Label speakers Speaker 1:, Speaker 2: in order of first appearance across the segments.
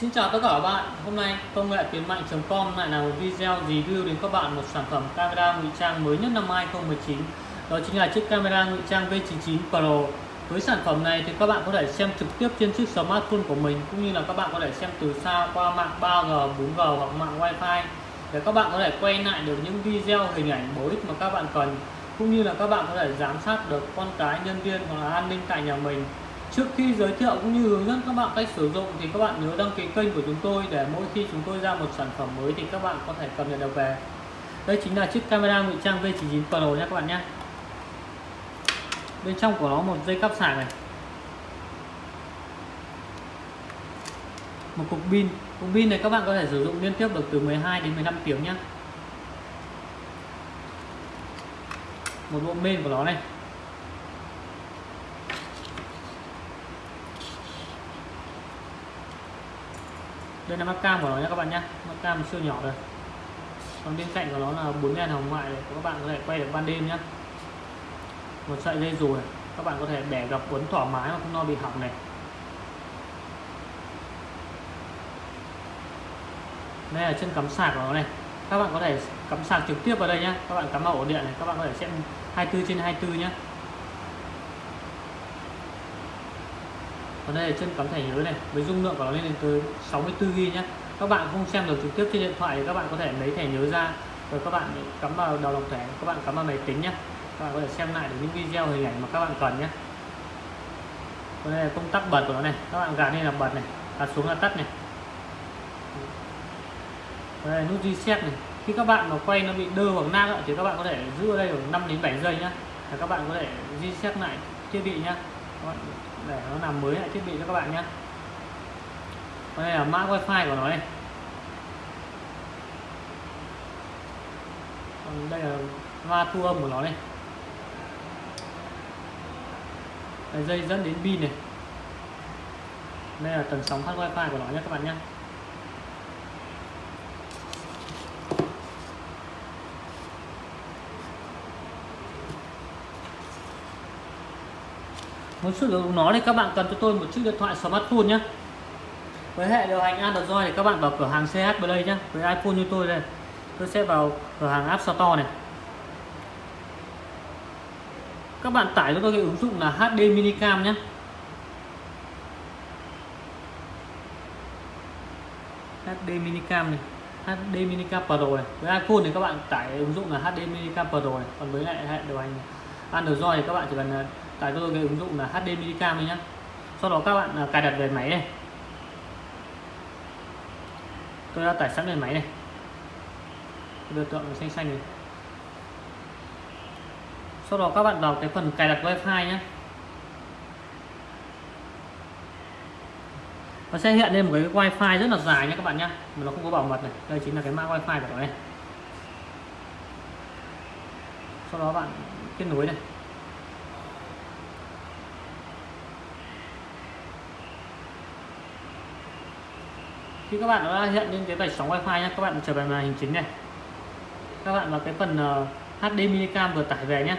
Speaker 1: Xin chào tất cả các bạn. Hôm nay công nghệ tiến mạnh.com lại là một video review đến các bạn một sản phẩm camera ngụy trang mới nhất năm 2019 Đó chính là chiếc camera ngụy trang V99 Pro. Với sản phẩm này thì các bạn có thể xem trực tiếp trên chiếc smartphone của mình Cũng như là các bạn có thể xem từ xa qua mạng 3G, 4G hoặc mạng Wi-Fi Để các bạn có thể quay lại được những video hình ảnh bổ ích mà các bạn cần Cũng như là các bạn có thể giám sát được con cái, nhân viên hoặc là an ninh tại nhà mình. Trước khi giới thiệu cũng như hướng dẫn các bạn cách sử dụng thì các bạn nhớ đăng ký kênh của chúng tôi để mỗi khi chúng tôi ra một sản phẩm mới thì các bạn có thể cập nhật được về. Đây chính là chiếc camera ngụy trang V99 Pro nha các bạn nhé. Bên trong của nó một dây cắp sạc này. Một cục pin. Cục pin này các bạn có thể sử dụng liên tiếp được từ 12 đến 15 tiếng nhé. Một bộ main của nó này đây là mắt cam của nó nhé các bạn nhé mắt cam siêu nhỏ rồi còn bên cạnh của nó là bốn đèn hồng ngoại để các bạn có thể quay được ban đêm nhé một sợi dây dù này. Các bạn có thể bẻ gập quấn thoải mái mà không lo bị hỏng này. Đây là chân cắm sạc của nó này. Các bạn có thể cắm sạc trực tiếp vào đây nhé các bạn cắm vào ổ điện này. Các bạn có thể xem 24 trên 24 nhé còn đây là chân cắm thẻ nhớ này, với dung lượng của nó lên đến tới 64 g nhé các bạn không xem được trực tiếp trên điện thoại thì các bạn có thể lấy thẻ nhớ ra rồi các bạn cắm vào đầu lọc thẻ, các bạn cắm vào máy tính nhé các bạn có thể xem lại được những video hình ảnh mà các bạn cần nhé còn đây là công tắc bật của nó này, các bạn gạt lên là bật này, gạt xuống là tắt này. Đây là nút reset này, khi các bạn mà quay nó bị đơ hoặc nang thì các bạn có thể giữ ở đây khoảng 5 đến 7 giây nhé các bạn có thể reset lại thiết bị nhé để nó làm mới lại thiết bị cho các bạn nhé đây là mã wifi của nó đây. còn đây là loa thu âm của nó đây. đây, dây dẫn đến pin này đây là tần sóng phát wifi của nó nhé các bạn nhé muốn sử dụng nó thì các bạn cần cho tôi một chiếc điện thoại smartphone nhé với hệ điều hành Android thì các bạn vào cửa hàng CH Play nhé với iPhone như tôi đây, tôi sẽ vào cửa hàng App Store này. Các bạn tải cho tôi cái ứng dụng là HD Minicam nhé HD Minicam này HD Minicam Pro này. Với iPhone thì các bạn tải ứng dụng là HD Minicam Pro này. Còn với lại hệ điều hành Android thì các bạn chỉ cần tải tôi cái ứng dụng là HD Minicam nhé sau đó các bạn à, cài đặt về máy này. Tôi đã tải sẵn về máy này. Biểu tượng xanh xanh này. Sau đó các bạn vào cái phần cài đặt wifi nhé nó sẽ hiện lên một cái wifi rất là dài nhé các bạn nhé mà nó không có bảo mật này. Đây chính là cái mã wifi của nó này. Sau đó bạn kết nối này. Khi các bạn đã hiện lên cái vạch sóng wifi nhé các bạn trở về màn hình chính này. Các bạn vào cái phần ờ, uh, cam vừa tải về nhé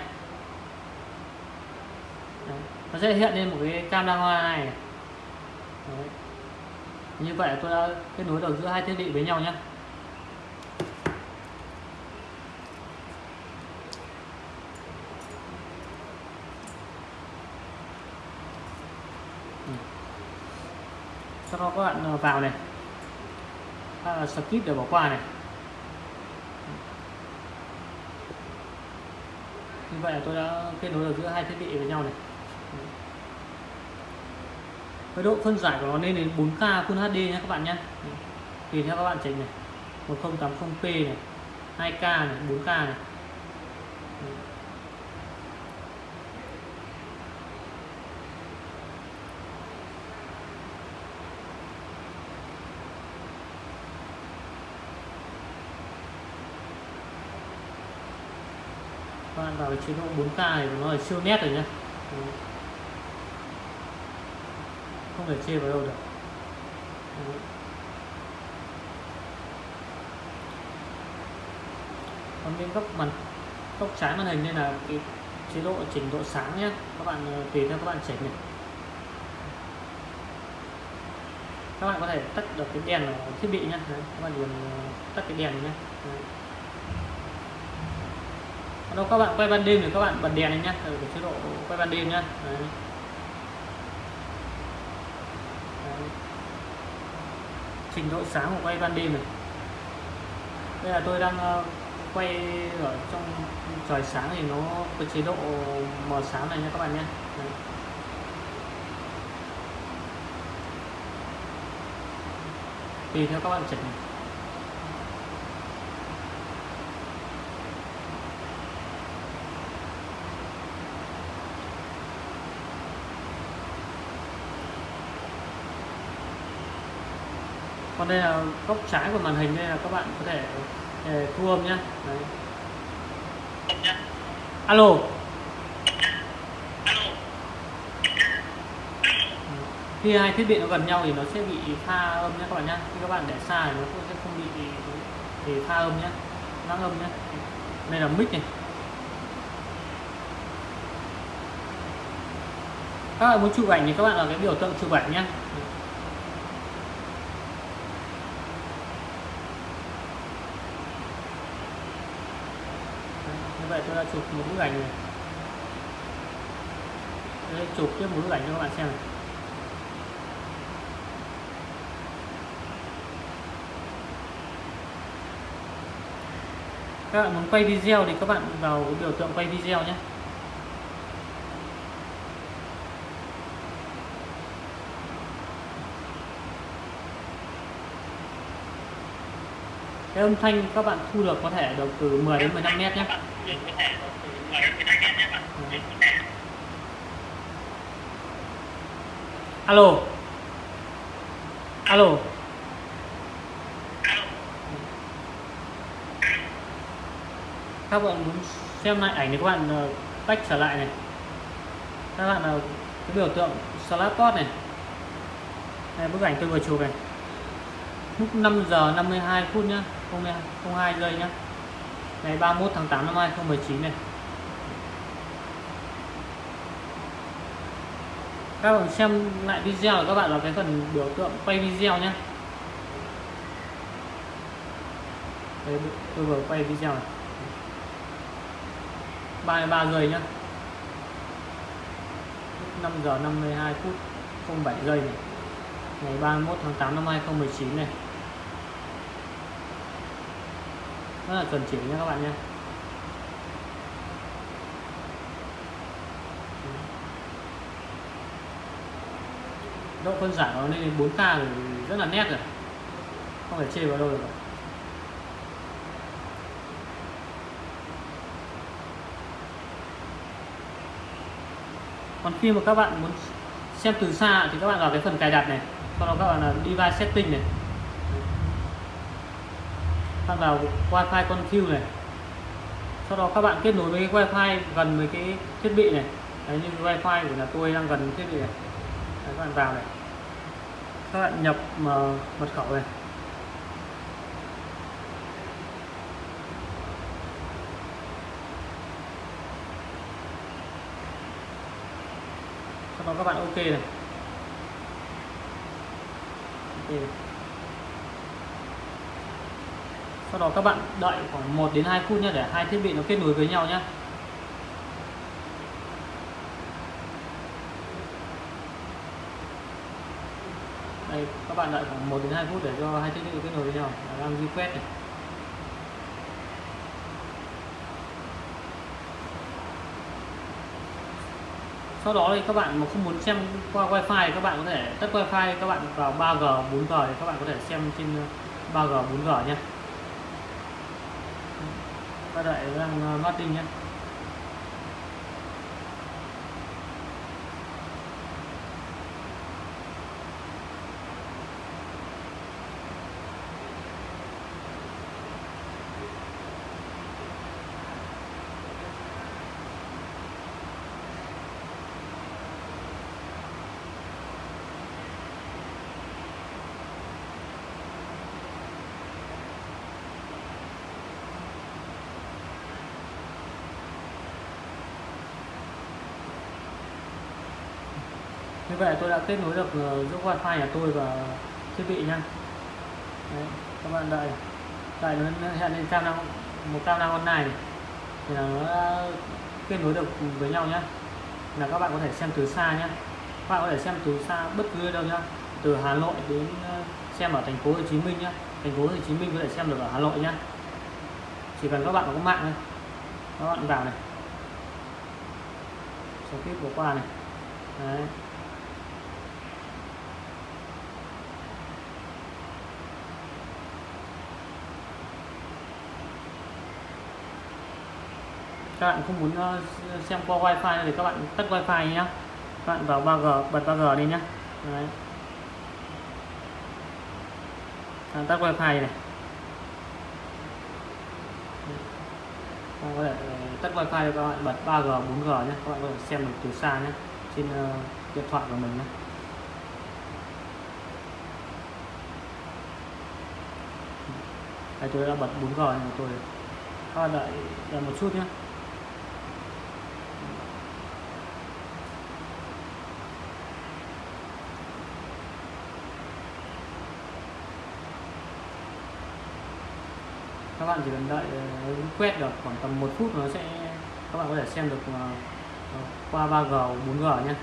Speaker 1: Đấy. nó sẽ hiện lên một cái cam camera này. Đấy. như vậy tôi đã kết nối được giữa hai thiết bị với nhau nhé sau đó các bạn ờ, vào này skip để bỏ qua này. Như vậy là tôi đã kết nối được giữa hai thiết bị với nhau này. Với độ phân giải của nó lên đến 4K Full HD nhé các bạn nhé. Tùy theo các bạn chỉnh này. 1080p này 2K này 4K này. Các bạn vào cái chế độ 4K này nó là siêu nét rồi nhá. Không thể chê vào đâu được. Còn bên góc mặt góc trái màn hình đây là cái chế độ chỉnh độ sáng nhé các bạn ờ, tùy theo các bạn chỉnh này các bạn có thể tắt được cái đèn ở thiết bị nhé Đấy, các bạn điểm ờ, tắt cái đèn nhé Đấy. Đâu các bạn quay ban đêm thì các bạn bật đèn này nhé ở chế độ quay ban đêm nhé Đấy. Đấy. trình độ sáng của quay ban đêm này đây là tôi đang ờ, quay ở trong trời sáng thì nó có chế độ mờ sáng này nha các bạn nhé Đấy. tùy theo các bạn chỉnh còn đây là góc trái của màn hình đây là các bạn có thể để thu âm nhé. Đấy. alo. Khi hai thiết bị nó gần nhau thì nó sẽ bị pha âm nhé các bạn nhé. Khi các bạn để xa thì nó cũng sẽ không bị thì pha âm nhé. Vang âm nhé. Đây là mic này. Các bạn muốn chụp ảnh thì các bạn là cái biểu tượng chụp ảnh nhé như vậy tôi đã chụp một bức ảnh này. Đây, chụp tiếp một bức ảnh cho các bạn xem này. Các bạn muốn quay video thì các bạn vào biểu tượng quay video nhé. Cái âm thanh các bạn thu được có thể được từ 10 đến 15 mét nhé. Alo. Alo. Các bạn muốn xem lại ảnh thì các bạn ờ, tách trở lại này. Các bạn là cái biểu tượng slap pot này. Đây, bức ảnh tôi vừa chụp này. Lúc 5 giờ 52 phút nhá. 02 giây nhá. Ngày 31 tháng 8 năm 2019 này. Các bạn xem lại video của các bạn là cái phần biểu tượng quay video nhé Đấy, tôi vừa quay video này. 33 giây nhá. 5 giờ 52 phút 07 giây này. Ngày 31 tháng 8 năm 2019 này. Rất là chuẩn chỉnh nha các bạn nha. Độ phân giải nó lên 4K rồi, rất là nét rồi. Không phải chê vào đâu được còn khi mà các bạn muốn xem từ xa thì các bạn vào cái phần cài đặt này, sau đó các bạn là device setting này bạn vào wifi con Q này. Sau đó các bạn kết nối với cái wifi gần với cái thiết bị này. Đấy như wifi của nhà tôi đang gần thiết bị này. Đấy, các bạn vào này. Các bạn nhập ờ, mật khẩu này. Sau đó các bạn ok này. Ok này sau đó các bạn đợi khoảng 1 đến 2 phút nhé để hai thiết bị nó kết nối với nhau nhé đây, các bạn đợi khoảng 1 đến 2 phút để cho hai thiết bị kết nối với nhau. Đang di quét này. Sau đó thì các bạn mà không muốn xem qua wifi thì các bạn có thể tắt wifi, các bạn vào 3G 4G thì các bạn có thể xem trên 3G 4G nhé các đợi đang loading nhé. Vậy tôi đã kết nối được ờ, giữa wifi nhà tôi và thiết bị nha. Đấy, các bạn đợi đợi nó hẹn lên camera một camera online này thì là nó kết nối được với nhau nhé là các bạn có thể xem từ xa nhé các bạn có thể xem từ xa bất cứ đâu nhá. Từ Hà Nội đến ờ, xem ở thành phố Hồ Chí Minh nhá. Thành phố Hồ Chí Minh có thể xem được ở Hà Nội nhá. Chỉ cần các bạn có mạng thôi. Các bạn vào này. Số tiếp vừa qua này. Đấy. Các bạn không muốn ờ, xem qua wifi thì các bạn tắt wifi nhé các bạn vào 3G bật 3G đi nhé Đấy. À, tắt wifi này. Có thể tắt wifi cho các bạn bật 3G 4G nhé các bạn có thể xem được từ xa nhé trên uh, điện thoại của mình nhé Đây tôi đã bật 4G này của tôi các bạn đợi, đợi một chút nhé các bạn chỉ cần đợi ờ, quét được khoảng tầm một phút nó sẽ, các bạn có thể xem được ờ, qua 3G 4G nhé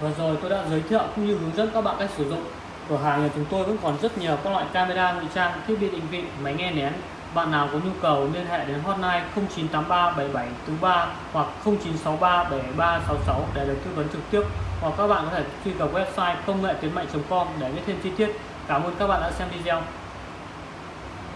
Speaker 1: Vừa rồi tôi đã giới thiệu cũng như hướng dẫn các bạn cách sử dụng cửa hàng nhà chúng tôi vẫn còn rất nhiều các loại camera ngụy trang, thiết bị định vị, máy nghe nén bạn nào có nhu cầu liên hệ đến hotline 0983 hoặc 0963 để được tư vấn trực tiếp hoặc các bạn có thể truy cập website công nghệ tiến mạnh.com để biết thêm chi tiết. Cảm ơn các bạn đã xem video.